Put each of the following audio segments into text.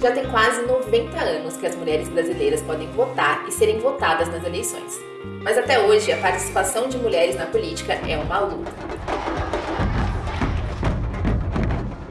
Já tem quase 90 anos que as mulheres brasileiras podem votar e serem votadas nas eleições. Mas até hoje, a participação de mulheres na política é uma luta.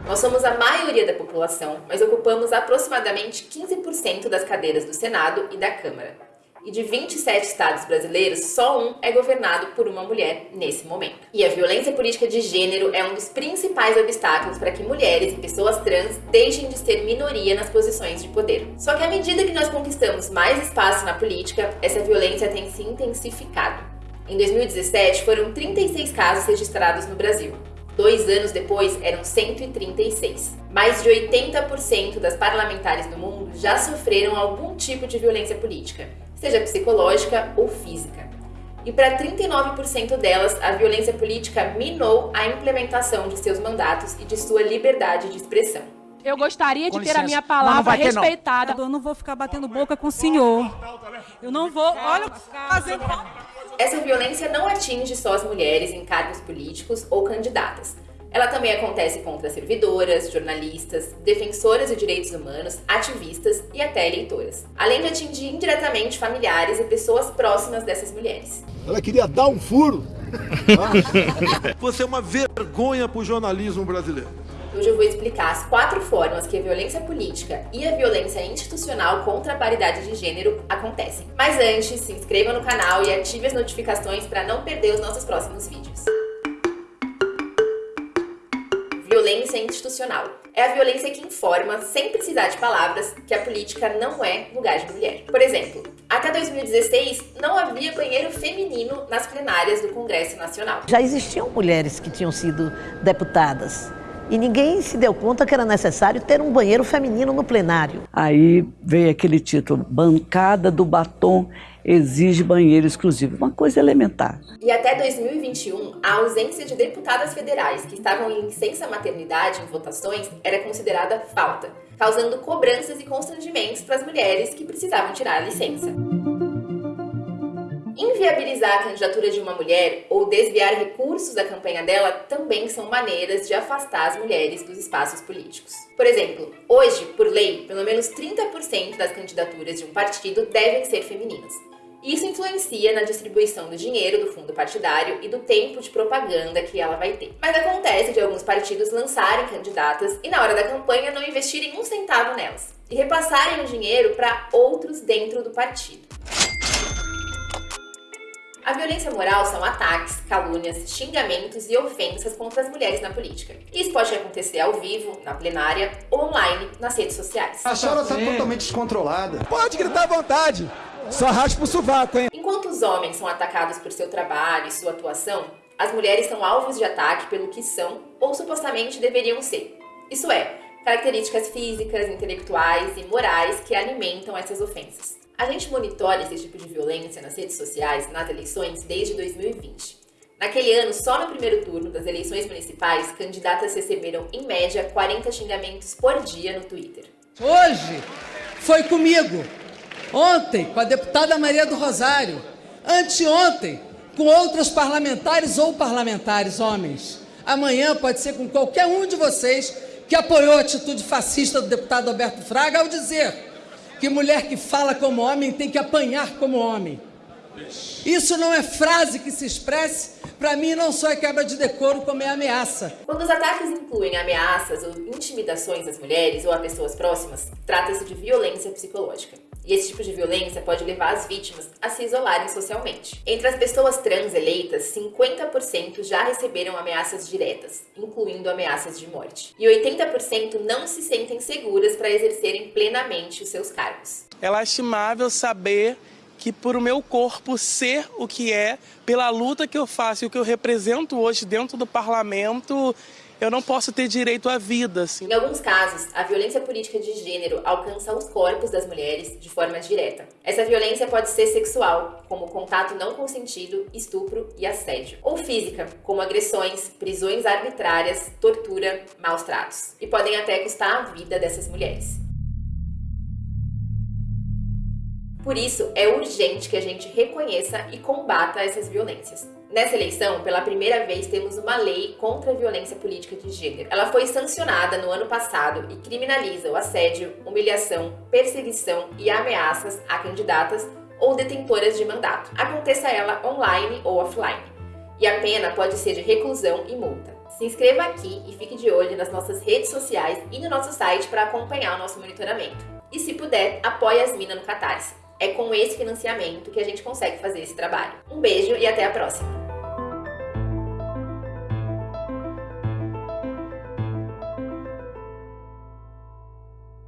Nós somos a maioria da população, mas ocupamos aproximadamente 15% das cadeiras do Senado e da Câmara e de 27 estados brasileiros, só um é governado por uma mulher nesse momento. E a violência política de gênero é um dos principais obstáculos para que mulheres e pessoas trans deixem de ser minoria nas posições de poder. Só que à medida que nós conquistamos mais espaço na política, essa violência tem se intensificado. Em 2017, foram 36 casos registrados no Brasil. Dois anos depois, eram 136. Mais de 80% das parlamentares do mundo já sofreram algum tipo de violência política seja psicológica ou física. E para 39% delas, a violência política minou a implementação de seus mandatos e de sua liberdade de expressão. Eu gostaria de ter a minha palavra respeitada. Eu não vou ficar batendo boca com o senhor. Eu não vou. Olha, fazendo. Essa violência não atinge só as mulheres em cargos políticos ou candidatas. Ela também acontece contra servidoras, jornalistas, defensoras de direitos humanos, ativistas e até eleitoras. Além de atingir indiretamente familiares e pessoas próximas dessas mulheres. Ela queria dar um furo. Você é uma vergonha para o jornalismo brasileiro. Hoje eu vou explicar as quatro formas que a violência política e a violência institucional contra a paridade de gênero acontecem. Mas antes, se inscreva no canal e ative as notificações para não perder os nossos próximos vídeos violência institucional. É a violência que informa, sem precisar de palavras, que a política não é lugar de mulher. Por exemplo, até 2016 não havia banheiro feminino nas plenárias do Congresso Nacional. Já existiam mulheres que tinham sido deputadas. E ninguém se deu conta que era necessário ter um banheiro feminino no plenário. Aí veio aquele título, Bancada do Batom exige banheiro exclusivo, uma coisa elementar. E até 2021, a ausência de deputadas federais que estavam em licença maternidade em votações era considerada falta, causando cobranças e constrangimentos para as mulheres que precisavam tirar a licença. Inviabilizar a candidatura de uma mulher ou desviar recursos da campanha dela também são maneiras de afastar as mulheres dos espaços políticos. Por exemplo, hoje, por lei, pelo menos 30% das candidaturas de um partido devem ser femininas. Isso influencia na distribuição do dinheiro do fundo partidário e do tempo de propaganda que ela vai ter. Mas acontece de alguns partidos lançarem candidatas e na hora da campanha não investirem um centavo nelas e repassarem o dinheiro para outros dentro do partido. A violência moral são ataques, calúnias, xingamentos e ofensas contra as mulheres na política. Isso pode acontecer ao vivo, na plenária ou online, nas redes sociais. A senhora está totalmente descontrolada. Pode gritar à vontade. Só raspa o sovaco, hein? Enquanto os homens são atacados por seu trabalho e sua atuação, as mulheres são alvos de ataque pelo que são ou supostamente deveriam ser. Isso é, características físicas, intelectuais e morais que alimentam essas ofensas. A gente monitora esse tipo de violência nas redes sociais nas eleições desde 2020. Naquele ano, só no primeiro turno das eleições municipais, candidatas receberam, em média, 40 xingamentos por dia no Twitter. Hoje foi comigo Ontem, com a deputada Maria do Rosário. Anteontem, com outros parlamentares ou parlamentares homens. Amanhã pode ser com qualquer um de vocês que apoiou a atitude fascista do deputado Alberto Fraga ao dizer que mulher que fala como homem tem que apanhar como homem. Isso não é frase que se expresse, para mim não só é quebra de decoro, como é ameaça. Quando os ataques incluem ameaças ou intimidações às mulheres ou a pessoas próximas, trata-se de violência psicológica. E esse tipo de violência pode levar as vítimas a se isolarem socialmente. Entre as pessoas trans eleitas, 50% já receberam ameaças diretas, incluindo ameaças de morte. E 80% não se sentem seguras para exercerem plenamente os seus cargos. É lastimável saber que por o meu corpo ser o que é, pela luta que eu faço e o que eu represento hoje dentro do parlamento, eu não posso ter direito à vida. Assim. Em alguns casos, a violência política de gênero alcança os corpos das mulheres de forma direta. Essa violência pode ser sexual, como contato não consentido, estupro e assédio, ou física, como agressões, prisões arbitrárias, tortura, maus tratos. E podem até custar a vida dessas mulheres. Por isso, é urgente que a gente reconheça e combata essas violências. Nessa eleição, pela primeira vez, temos uma lei contra a violência política de gênero. Ela foi sancionada no ano passado e criminaliza o assédio, humilhação, perseguição e ameaças a candidatas ou detentoras de mandato, aconteça ela online ou offline. E a pena pode ser de reclusão e multa. Se inscreva aqui e fique de olho nas nossas redes sociais e no nosso site para acompanhar o nosso monitoramento. E se puder, apoie as minas no Catarse. É com esse financiamento que a gente consegue fazer esse trabalho. Um beijo e até a próxima!